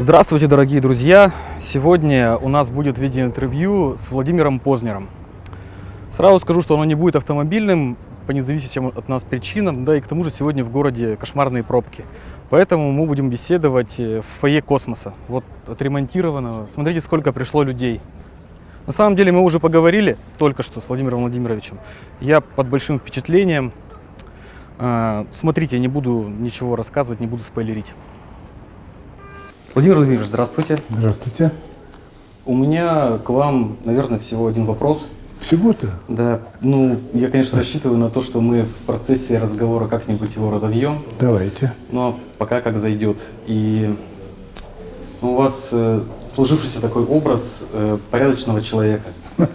Здравствуйте, дорогие друзья! Сегодня у нас будет видеоинтервью с Владимиром Познером. Сразу скажу, что оно не будет автомобильным по независимым от нас причинам, да и к тому же сегодня в городе кошмарные пробки. Поэтому мы будем беседовать в фойе космоса. Вот отремонтировано. Смотрите, сколько пришло людей. На самом деле мы уже поговорили только что с Владимиром Владимировичем. Я под большим впечатлением. А, смотрите, не буду ничего рассказывать, не буду спойлерить. Владимир Владимирович, здравствуйте. Здравствуйте. У меня к вам, наверное, всего один вопрос. Всего-то? Да, ну, я, конечно, рассчитываю на то, что мы в процессе разговора как-нибудь его разовьем. Давайте. Но пока как зайдет. И ну, у вас э, сложившийся такой образ э, порядочного человека.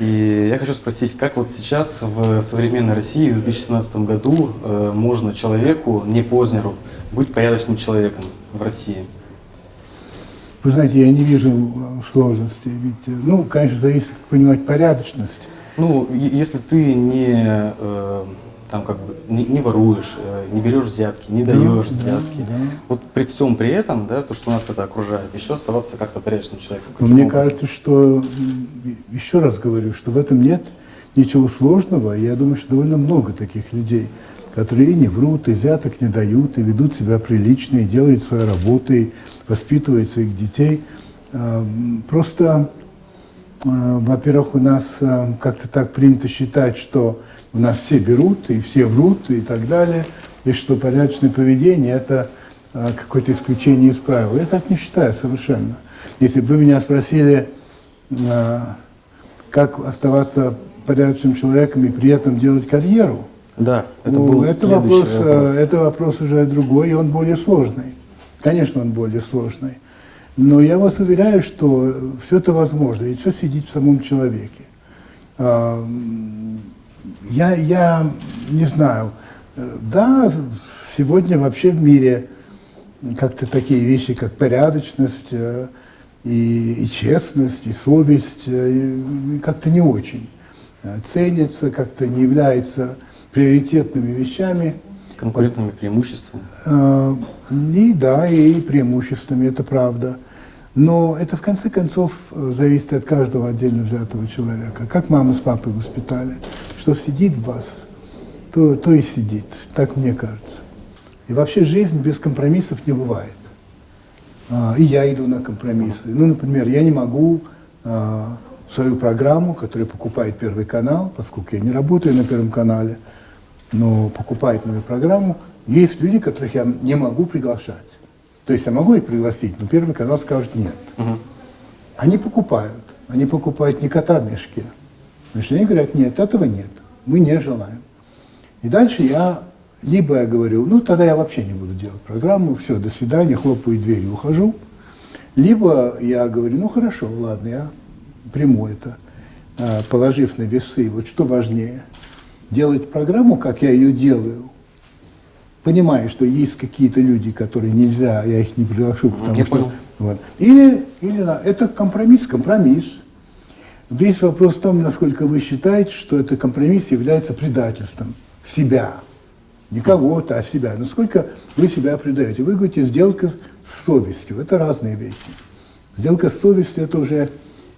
И я хочу спросить, как вот сейчас в современной России в 2017 году э, можно человеку, не Познеру, быть порядочным человеком в России? Вы знаете, я не вижу сложности. Ведь, ну, конечно, зависит, как понимать, порядочность. Ну, если ты не, э, там, как бы, не, не воруешь, э, не берешь взятки, не даешь да, взятки, да, да. вот при всем при этом, да, то, что нас это окружает, еще оставаться как-то порядочным человеком. Но мне образом? кажется, что, еще раз говорю, что в этом нет ничего сложного. Я думаю, что довольно много таких людей которые не врут, и взяток не дают, и ведут себя прилично, и делают свою работу, и воспитывают своих детей. А, просто, а, во-первых, у нас а, как-то так принято считать, что у нас все берут, и все врут, и так далее, и что порядочное поведение – это какое-то исключение из правил. Я так не считаю совершенно. Если бы вы меня спросили, как оставаться порядочным человеком и при этом делать карьеру – да, это ну, был это вопрос, э, вопрос. Это вопрос уже другой, и он более сложный. Конечно, он более сложный. Но я вас уверяю, что все это возможно, и все сидит в самом человеке. Я, я не знаю, да, сегодня вообще в мире как-то такие вещи, как порядочность э, и, и честность, и совесть, э, как-то не очень ценятся, как-то не являются приоритетными вещами. Конкурентными преимуществами? Э, и да, и преимуществами, это правда. Но это в конце концов зависит от каждого отдельно взятого человека. Как мама с папой воспитали, что сидит в вас, то, то и сидит, так мне кажется. И вообще жизнь без компромиссов не бывает. А, и я иду на компромиссы. Ну, например, я не могу а, свою программу, которую покупает Первый канал, поскольку я не работаю на Первом канале, но покупает мою программу, есть люди, которых я не могу приглашать. То есть я могу их пригласить, но Первый канал скажет нет. Угу. Они покупают. Они покупают не кота в мешке. Значит, они говорят, нет, этого нет. Мы не желаем. И дальше я, либо я говорю, ну тогда я вообще не буду делать программу, все, до свидания, хлопаю дверь и ухожу. Либо я говорю, ну хорошо, ладно, я приму это, а, положив на весы, вот что важнее – делать программу, как я ее делаю, понимая, что есть какие-то люди, которые нельзя, я их не приглашу, потому я что... Понял. Вот. Или, или это компромисс, компромисс. Весь вопрос в том, насколько вы считаете, что этот компромисс является предательством себя. Не кого-то, а себя. Насколько вы себя предаете. Вы говорите, сделка с совестью. Это разные вещи. Сделка с совестью – это уже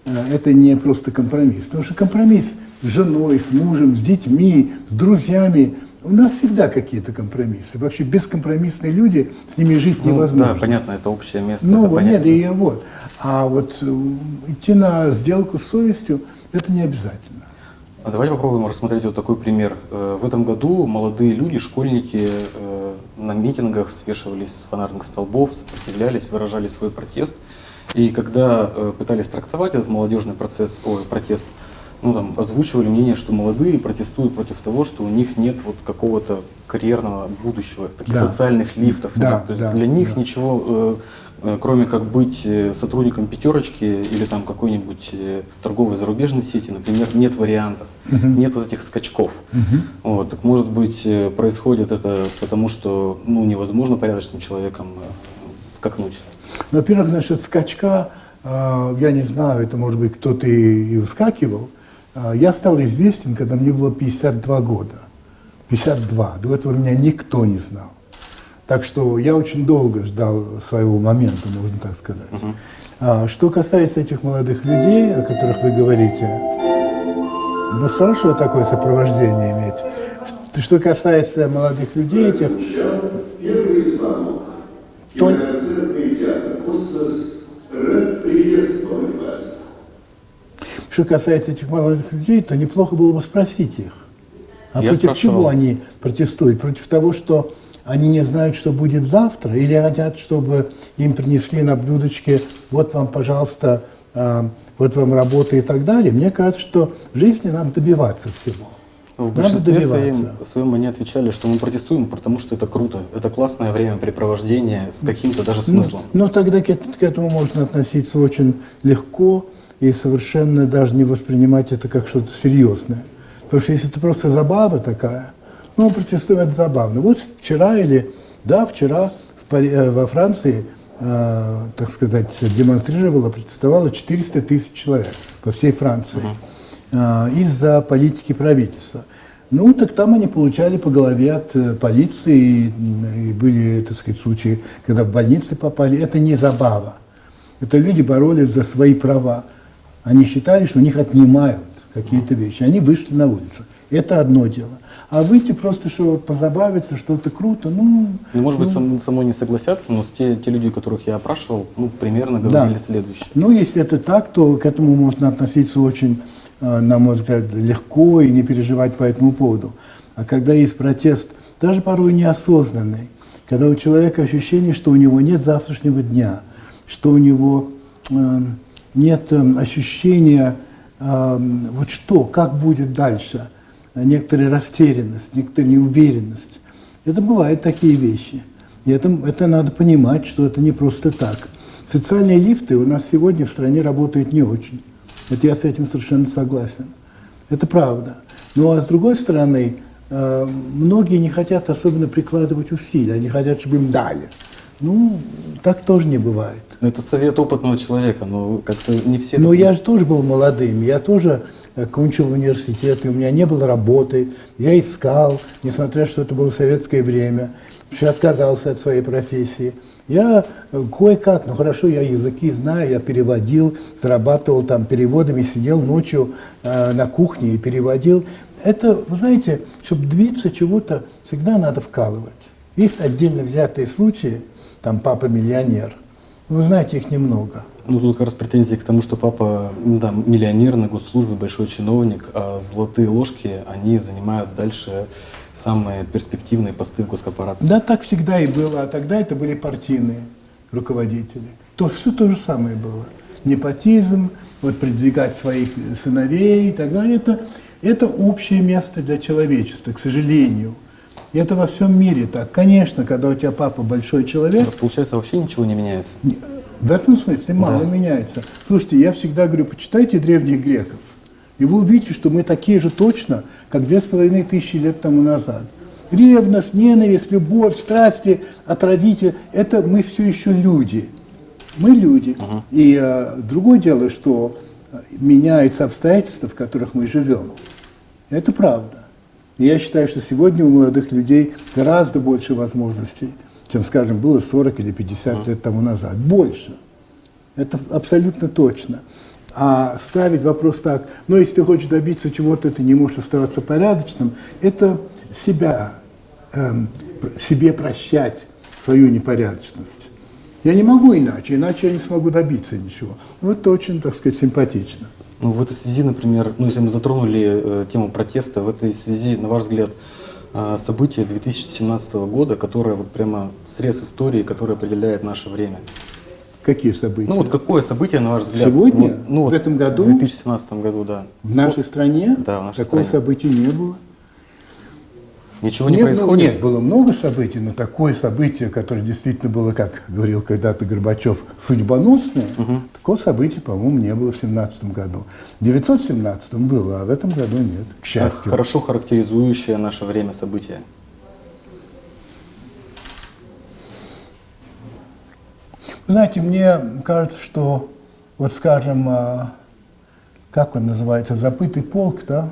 э, это не просто компромисс. Потому что компромисс – с женой, с мужем, с детьми, с друзьями. У нас всегда какие-то компромиссы. Вообще бескомпромиссные люди, с ними жить ну, невозможно. Да, понятно, это общее место. Ну, вот, нет, и вот. А вот э, идти на сделку с совестью, это не обязательно. А давайте попробуем рассмотреть вот такой пример. Э, в этом году молодые люди, школьники э, на митингах свешивались с фонарных столбов, сопротивлялись, выражали свой протест. И когда пытались трактовать этот молодежный процесс, ой, протест, ну, там, озвучивали мнение, что молодые протестуют против того, что у них нет вот какого-то карьерного будущего, таких да. социальных лифтов. Да, да. То есть да, для них да. ничего, э, э, кроме как быть э, сотрудником пятерочки или там какой-нибудь э, торговой зарубежной сети, например, нет вариантов, угу. нет вот этих скачков. Угу. Вот, так может быть происходит это потому, что ну, невозможно порядочным человеком скакнуть. Во-первых, насчет скачка, э, я не знаю, это может быть кто-то и, и выскакивал, а, я стал известен, когда мне было 52 года. 52. До этого меня никто не знал. Так что я очень долго ждал своего момента, можно так сказать. А, что касается этих молодых людей, о которых вы говорите, ну хорошо такое сопровождение иметь. Что- Что касается молодых людей этих, Первый звонок. То- что касается этих молодых людей, то неплохо было бы спросить их. А Я против спрашивал. чего они протестуют? Против того, что они не знают, что будет завтра, или хотят, чтобы им принесли на блюдечке, вот вам, пожалуйста, а, вот вам работа и так далее. Мне кажется, что в жизни надо добиваться всего. В Надо большинстве своем, добиваться. своем они отвечали, что мы протестуем, потому что это круто. Это классное времяпрепровождение с каким-то даже Ну, смыслом. ну, тогда к, к этому можно относиться очень легко и совершенно даже не воспринимать это как что-то серьезное. Потому что если это просто забава такая, ну, протестуем, это забавно. Вот вчера или, да, вчера в Пари- э, во Франции, э, так сказать, демонстрировало, протестовало 400 тысяч человек по всей Франции э, из-за политики правительства. Ну, так там они получали по голове от э, полиции, и были, так сказать, случаи, когда в больницы попали. Это не забава. Это люди боролись за свои права. Они считали, что у них отнимают какие-то вещи. Они вышли на улицу. Это одно дело. А выйти просто, что позабавиться, что это круто, ну... Ну, может быть, со, со мной не согласятся, но те, те люди, которых я опрашивал, ну, примерно Да. говорили следующее. Ну, если это так, то к этому можно относиться очень, э, на мой взгляд, легко и не переживать по этому поводу. А когда есть протест, даже порой неосознанный, когда у человека ощущение, что у него нет завтрашнего дня, что у него э, нет э, ощущения, э, вот что, как будет дальше, некоторая растерянность, некоторая неуверенность. Это бывают такие вещи. И это, это надо понимать, что это не просто так. Социальные лифты у нас сегодня в стране работают не очень. Вот я с этим совершенно согласен. Это правда. Ну а с другой стороны, э, многие не хотят особенно прикладывать усилия, они хотят, чтобы им дали. Ну, так тоже не бывает. Это совет опытного человека, но как-то не все... Но так- я же тоже был молодым, я тоже э, кончил университет, и у меня не было работы, я искал, несмотря что это было советское время, что я отказался от своей профессии. Я э, кое-как, ну хорошо, я языки знаю, я переводил, зарабатывал там переводами, сидел ночью э, на кухне и переводил. Это, вы знаете, чтобы добиться чего-то, всегда надо вкалывать. Есть отдельно взятые случаи, там папа миллионер, вы знаете, их немного. Ну, тут как раз претензии к тому, что папа, да, миллионер на госслужбе, большой чиновник, а золотые ложки, они занимают дальше самые перспективные посты в госкорпорации. Да, так всегда и было, а тогда это были партийные руководители. То все то же самое было. Непотизм, вот продвигать своих сыновей и так далее. Это, это общее место для человечества, к сожалению. И это во всем мире так. Конечно, когда у тебя папа большой человек, Так Получается, вообще ничего не меняется. В этом смысле мало Да. меняется. Слушайте, я всегда говорю, почитайте древних греков, и вы увидите, что мы такие же точно, как две с половиной тысячи лет тому назад. Ревность, ненависть, любовь, страсти, отравитель – это мы все еще люди. Мы люди. И э, другое дело, что э, меняются обстоятельства, в которых мы живем. Это правда. И я считаю, что сегодня у молодых людей гораздо больше возможностей, чем, скажем, было 40 или 50 лет тому назад. Больше. Это абсолютно точно. А ставить вопрос так, ну, если ты хочешь добиться чего-то, ты не можешь оставаться порядочным, это себя, эм, себе прощать свою непорядочность. Я не могу иначе, иначе я не смогу добиться ничего. Ну, это очень, так сказать, симпатично. Ну, в этой связи, например, ну, если мы затронули э, тему протеста, в этой связи, на ваш взгляд, э, события 2017 года, которое вот прямо срез истории, который определяет наше время. Какие события? Ну вот какое событие, на ваш взгляд? Сегодня? Вот, ну, В вот этом году? В 2017 году, да. В нашей стране Да, в нашей такого стране. события не было. Ничего не, Нет, ну, происходит? Нет, было много событий, но такое событие, которое действительно было, как говорил когда-то Горбачев, судьбоносное, такого события, по-моему, не было в 17 году. В 917 было, а в этом году нет, к Так, счастью. Хорошо характеризующее наше время событие. Знаете, мне кажется, что, вот скажем, а, как он называется, забытый полк, да,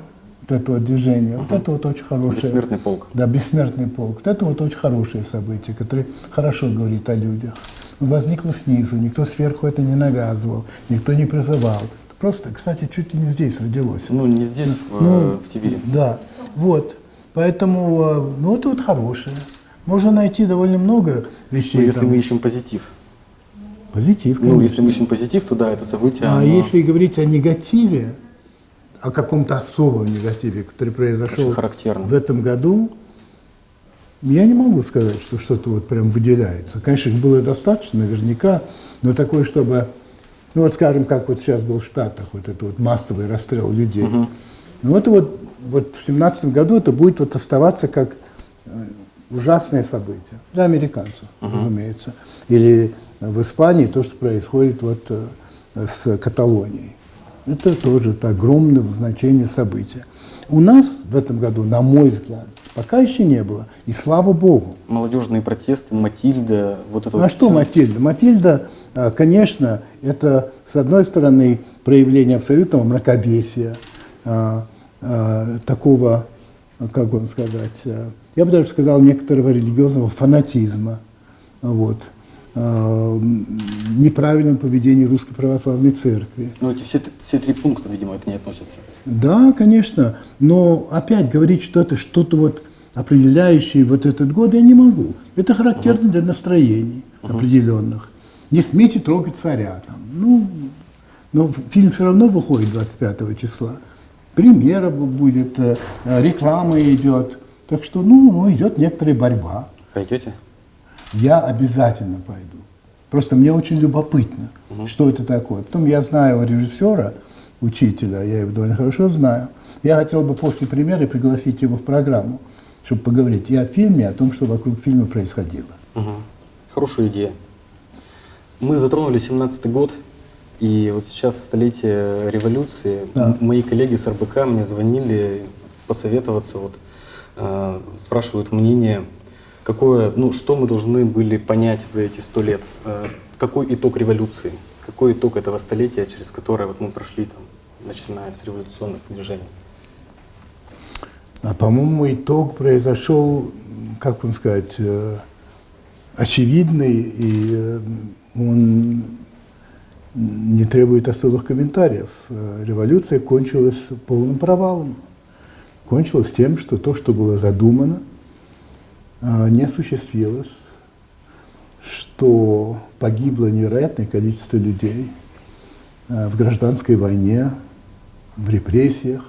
вот это вот движение. Вот это вот очень хорошее. Бессмертный полк. Да, бессмертный полк. Вот это вот очень хорошее событие, которое хорошо говорит о людях. Возникло снизу, никто сверху это не навязывал, никто не призывал. Просто, кстати, чуть ли не здесь родилось. Ну, не здесь, в, Ну, в Сибири. Да, вот. Поэтому, э, ну, это вот хорошее. Можно найти довольно много вещей. Ну, если там. мы ищем позитив. Позитив, Ну, конечно. если мы ищем позитив, то да, это событие. А оно- если говорить о негативе, о каком-то особом негативе, который произошел в этом году, я не могу сказать, что что-то вот прям выделяется. Конечно, их было достаточно, наверняка, но такое, чтобы, ну вот скажем, как вот сейчас был в Штатах, вот это вот массовый расстрел людей. Ну это вот, вот в семнадцатом году это будет вот оставаться как э, ужасное событие для американцев, разумеется. Или в Испании то, что происходит вот э, с Каталонией. Это тоже это огромное значение события. У нас в этом году, на мой взгляд, пока еще не было. И слава Богу. Молодежные протесты, Матильда, вот это Ну, вот а что всё. Матильда? Матильда, а, конечно, это, с одной стороны, проявление абсолютного мракобесия, а, а, такого, а, как вам сказать, а, я бы даже сказал, некоторого религиозного фанатизма, вот, а, неправильном поведении Русской Православной Церкви. Ну, эти все, все три пункта, видимо, к ней относятся. Да, конечно, но опять говорить что-то, что-то вот определяющее вот этот год я не могу. Это характерно для настроений определенных. Не смейте трогать царя там. Ну, но фильм все равно выходит 25 числа. Премьера бу- будет, э, э, реклама идет. Так что, ну, ну, идет некоторая борьба. Пойдете? Я обязательно пойду. Просто мне очень любопытно, что это такое. Потом я знаю режиссера, учителя, я его довольно хорошо знаю. Я хотел бы после премьеры пригласить его в программу, чтобы поговорить и о фильме, и о том, что вокруг фильма происходило. Мгм. Хорошая идея. Мы затронули 17-й год, и вот сейчас столетие революции. Да. Мои коллеги с РБК мне звонили посоветоваться, вот, э, спрашивают мнение, какое, ну, что мы должны были понять за эти сто лет, Э, какой итог революции, какой итог этого столетия, через которое вот мы прошли, там, начиная с революционных движений. А по-моему, итог произошел, как вам сказать, э, очевидный, и э, он не требует особых комментариев. Революция кончилась полным провалом. Кончилась тем, что то, что было задумано, не осуществилось, что погибло невероятное количество людей э, в гражданской войне, в репрессиях,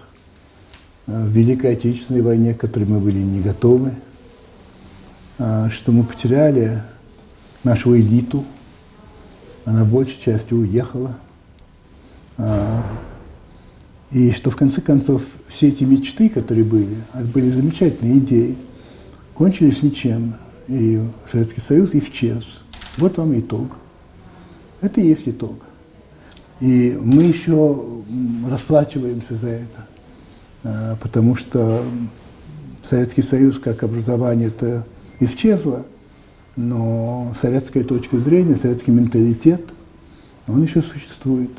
э, в Великой Отечественной войне, к которой мы были не готовы, а, что мы потеряли нашу элиту, она большей частью уехала, а, и что в конце концов все эти мечты, которые были, были замечательные идеи, кончились ничем, и Советский Союз исчез. Вот вам итог. Это и есть итог. И мы еще расплачиваемся за это, А, потому что Советский Союз как образование это исчезло, но советская точка зрения, советский менталитет, он еще существует.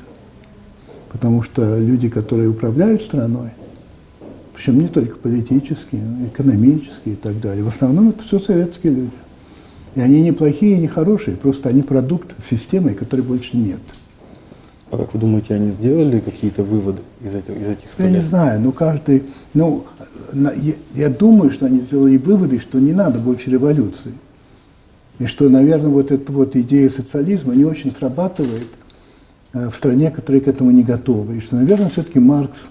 Потому что люди, которые управляют страной, причем не только политические, но и экономические и так далее, в основном это все советские люди. И они не плохие, не хорошие, просто они продукт системы, которой больше нет. А как вы думаете, они сделали какие-то выводы из, этих- из этих Я не знаю, но каждый, ну, на- я, я думаю, что они сделали выводы, что не надо больше революции. И что, наверное, вот эта вот идея социализма не очень срабатывает э, в стране, которая к этому не готова. И что, наверное, все-таки Маркс,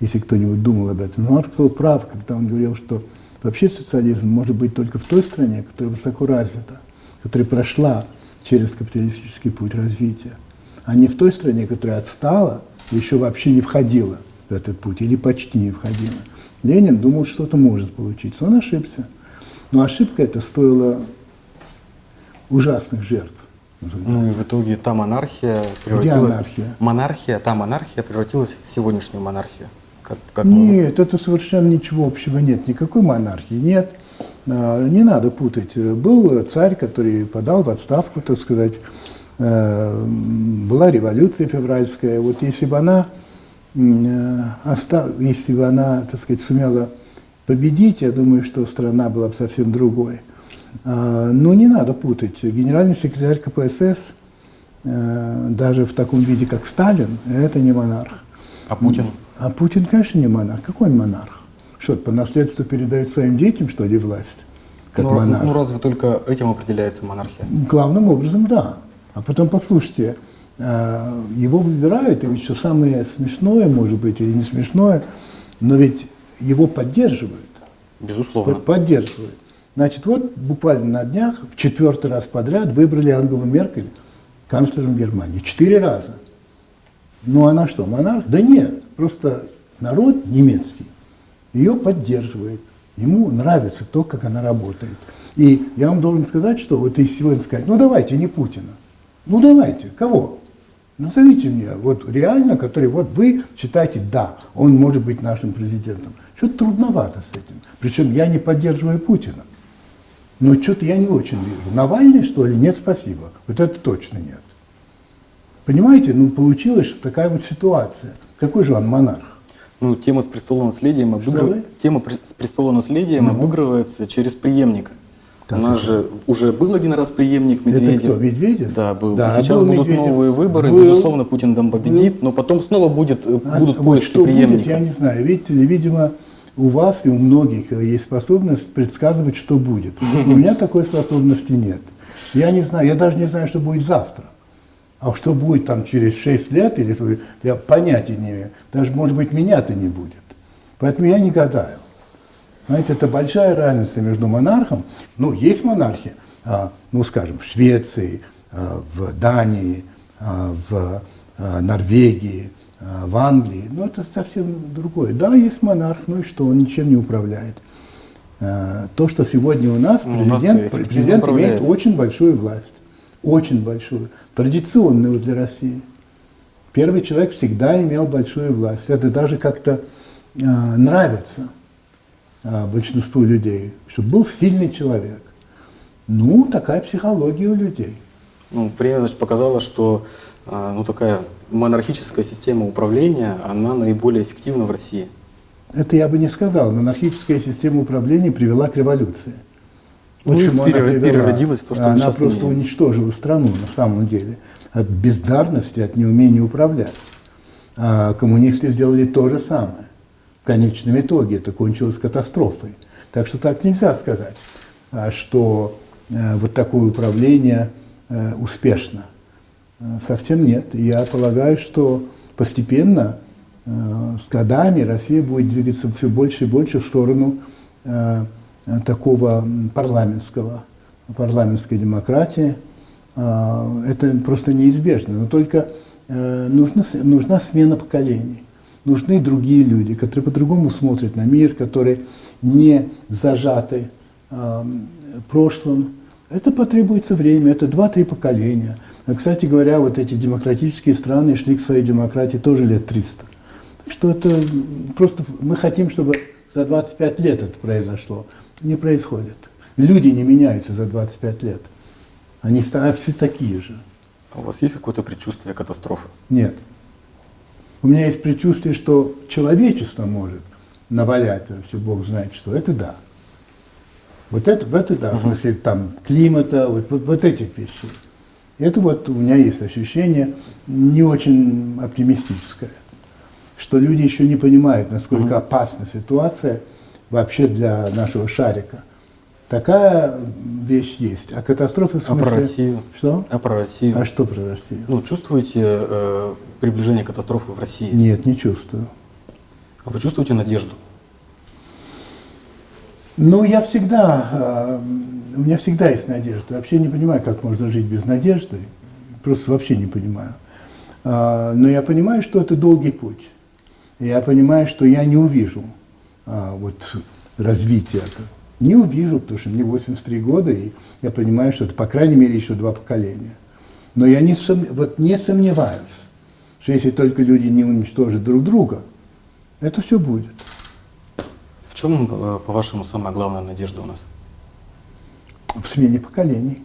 если кто-нибудь думал об этом, Маркс был прав, когда он говорил, что вообще социализм может быть только в той стране, которая высоко развита, которая прошла через капиталистический путь развития, а не в той стране, которая отстала и еще вообще не входила в этот путь, или почти не входила. Ленин думал, что это может получиться. Он ошибся. Но ошибка эта стоила ужасных жертв. Ну и в итоге та монархия превратилась... анархия? Монархия, та монархия превратилась в сегодняшнюю монархию. Как, как мы- Нет, это совершенно ничего общего нет, никакой монархии нет. А, Не надо путать. Был царь, который подал в отставку, так сказать, э, была революция февральская. Вот если бы она э, если бы она, так сказать, сумела победить, я думаю, что страна была бы совсем другой. А, Но не надо путать. Генеральный секретарь КПСС, э, даже в таком виде, как Сталин, это не монарх. А Путин? А Путин, конечно, не монарх. Какой он монарх? Что, по наследству передает своим детям, что ли, власть? Как ну, монарх? ну разве только этим определяется монархия? Главным образом, да. А потом, послушайте, э, его выбирают, и ведь что самое смешное, может быть, или не смешное, но ведь его поддерживают. Безусловно. Под- Поддерживают. Значит, вот буквально на днях, в четвертый раз подряд, выбрали Ангелу Меркель канцлером Германии. Четыре раза. Ну она что, монарх? Да нет, просто народ немецкий ее поддерживает. Ему нравится то, как она работает. И я вам должен сказать, что вот если сегодня сказать, ну давайте, не Путина. Ну давайте, кого? Назовите мне, вот реально, который, вот вы считаете, да, он может быть нашим президентом. Что-то трудновато с этим. Причем я не поддерживаю Путина. Но что-то я не очень вижу. Навальный, что ли? Нет, спасибо. Вот это точно нет. Понимаете, ну получилась такая вот ситуация. Какой же он монарх? Ну, тема с престолонаследием, обыгрыв- тема с престолонаследием Ну. обыгрывается через преемника. Как У нас это? же уже был один раз преемник Медведев. Это кто, Медведев? Да, был. Да, Сейчас был будут Медведев. новые выборы, Был. безусловно, Путин там победит, но потом снова будет, э, А будут вот поиски что преемника. будет, я не знаю. Видите ли, видимо, у вас и у многих есть способность предсказывать, что будет. У меня такой способности нет. Я не знаю, я даже не знаю, что будет завтра. А что будет там через 6 лет, или я понятия не имею. Даже, может быть, меня-то не будет. Поэтому я не гадаю. Знаете, это большая разница между монархом. Ну, есть монархи, а, ну, скажем, в Швеции, а, в Дании, а, в а, Норвегии, а, в Англии. Но это совсем другое. Да, есть монарх, ну и что, он ничем не управляет. А, То, что сегодня у нас, Ну, у президент, президент управляет. имеет очень большую власть. Очень большую. Традиционную для России. Первый человек всегда имел большую власть. Это даже как-то э, нравится э, большинству людей, чтобы был сильный человек. Ну, такая психология у людей. Ну, время, значит, показало, что а, ну, такая монархическая система управления, она наиболее эффективна в России. Это я бы не сказал. Монархическая система управления привела к революции. Ну, и пере- переродилась то, что Она просто имеем. уничтожила страну на самом деле от бездарности, от неумения управлять. А коммунисты сделали то же самое. В конечном итоге это кончилось катастрофой. Так что так нельзя сказать, а, что э, вот такое управление э, успешно. Э, Совсем нет. Я полагаю, что постепенно, с годами, Россия будет двигаться все больше и больше в сторону такого парламентского, парламентской демократии. А, Это просто неизбежно. Но только э, нужна, нужна смена поколений. Нужны другие люди, которые по-другому смотрят на мир, которые не зажаты а, прошлым. Это потребуется время, это два-три поколения. А, кстати говоря, вот эти демократические страны шли к своей демократии тоже лет 300. Так что это просто мы хотим, чтобы за 25 лет это произошло. Не происходит. Люди не меняются за 25 лет. Они становятся все такие же. А У вас есть какое-то предчувствие катастрофы? Нет. У меня есть предчувствие, что человечество может навалять вообще, Бог знает что. Это да. Вот это, в это да, в смысле там климата, вот, вот, вот этих вещей. Это вот у меня есть ощущение не очень оптимистическое, что люди еще не понимают, насколько опасна ситуация вообще для нашего шарика. Такая вещь есть. А катастрофы в А смысле... про Россию? Что? А про Россию? А что про Россию? Ну, чувствуете э, приближение катастрофы в России? Нет, не чувствую. А Вы чувствуете надежду? Ну, я всегда, э, у меня всегда есть надежда. Вообще не понимаю, как можно жить без надежды. Просто вообще не понимаю. А, Но я понимаю, что это долгий путь. Я понимаю, что я не увижу а, вот, развития. Не увижу, потому что мне 83 года, и я понимаю, что это, по крайней мере, еще два поколения. Но я не, сом- вот не сомневаюсь, что если только люди не уничтожат друг друга, это все будет. В чем, э, по-вашему, самая главная надежда у нас? В смене поколений.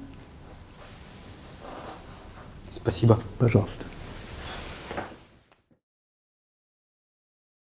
Спасибо. Пожалуйста.